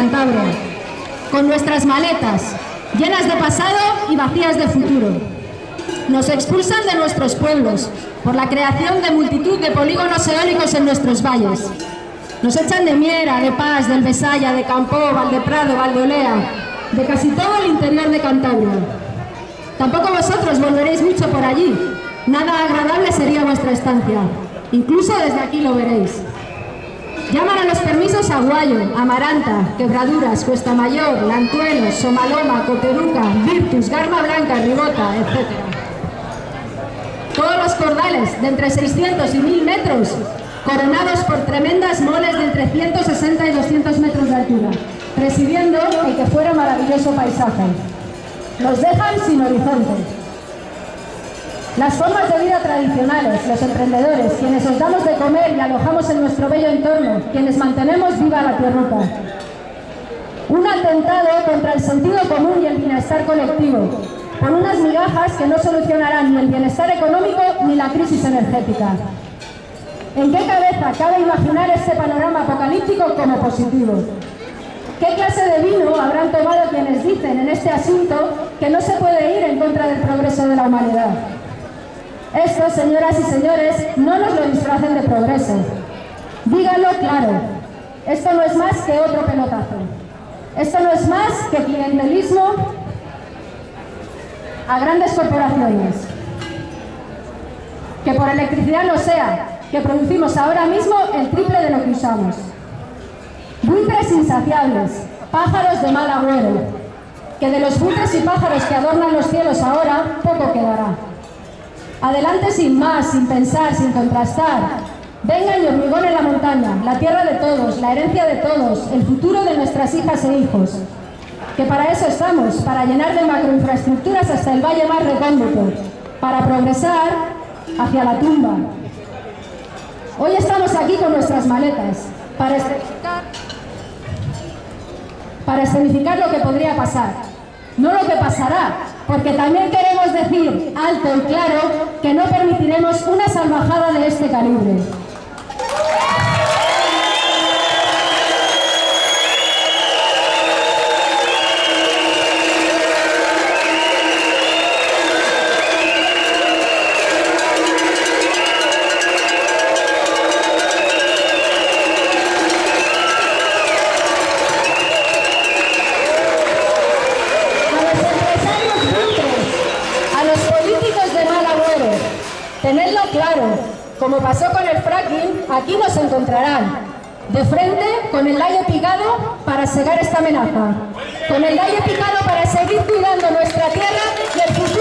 Cantabria, con nuestras maletas, llenas de pasado y vacías de futuro. Nos expulsan de nuestros pueblos por la creación de multitud de polígonos eólicos en nuestros valles. Nos echan de Miera, de Paz, del Besaya, de Campó, Valdeprado, Valdeolea, de casi todo el interior de Cantabria. Tampoco vosotros volveréis mucho por allí. Nada agradable sería vuestra estancia. Incluso desde aquí lo veréis. Llaman a los permisos a Guayo, Amaranta, Quebraduras, Cuesta Mayor, Lantuelos, Somaloma, Coteruca, Virtus, Garma Blanca, Ribota, etc. Todos los cordales de entre 600 y 1000 metros, coronados por tremendas moles de entre 160 y 200 metros de altura, presidiendo el que fuera maravilloso paisaje. Nos dejan sin horizonte. Las formas de vida tradicionales, los emprendedores, quienes os damos de comer y alojamos en nuestro bello entorno, quienes mantenemos viva la tierruca. Un atentado contra el sentido común y el bienestar colectivo, con unas migajas que no solucionarán ni el bienestar económico ni la crisis energética. ¿En qué cabeza cabe imaginar este panorama apocalíptico como positivo? ¿Qué clase de vino habrán tomado quienes dicen en este asunto que no se puede ir en contra del progreso de la humanidad? Esto, señoras y señores, no nos lo disfracen de progreso. Díganlo claro, esto no es más que otro pelotazo. Esto no es más que clientelismo a grandes corporaciones. Que por electricidad no sea, que producimos ahora mismo el triple de lo que usamos. Buitres insaciables, pájaros de mal agüero, que de los buitres y pájaros que adornan los cielos ahora, poco quedará. Adelante sin más, sin pensar, sin contrastar. Venga y hormigón en la montaña, la tierra de todos, la herencia de todos, el futuro de nuestras hijas e hijos. Que para eso estamos, para llenar de macroinfraestructuras hasta el valle más recóndito, para progresar hacia la tumba. Hoy estamos aquí con nuestras maletas, para escenificar, para escenificar lo que podría pasar, no lo que pasará, porque también queremos decir alto y claro que no permitiremos una salvajada de este calibre. Tenedlo claro, como pasó con el fracking, aquí nos encontrarán, de frente con el layo picado para cegar esta amenaza, con el layo picado para seguir cuidando nuestra tierra y el futuro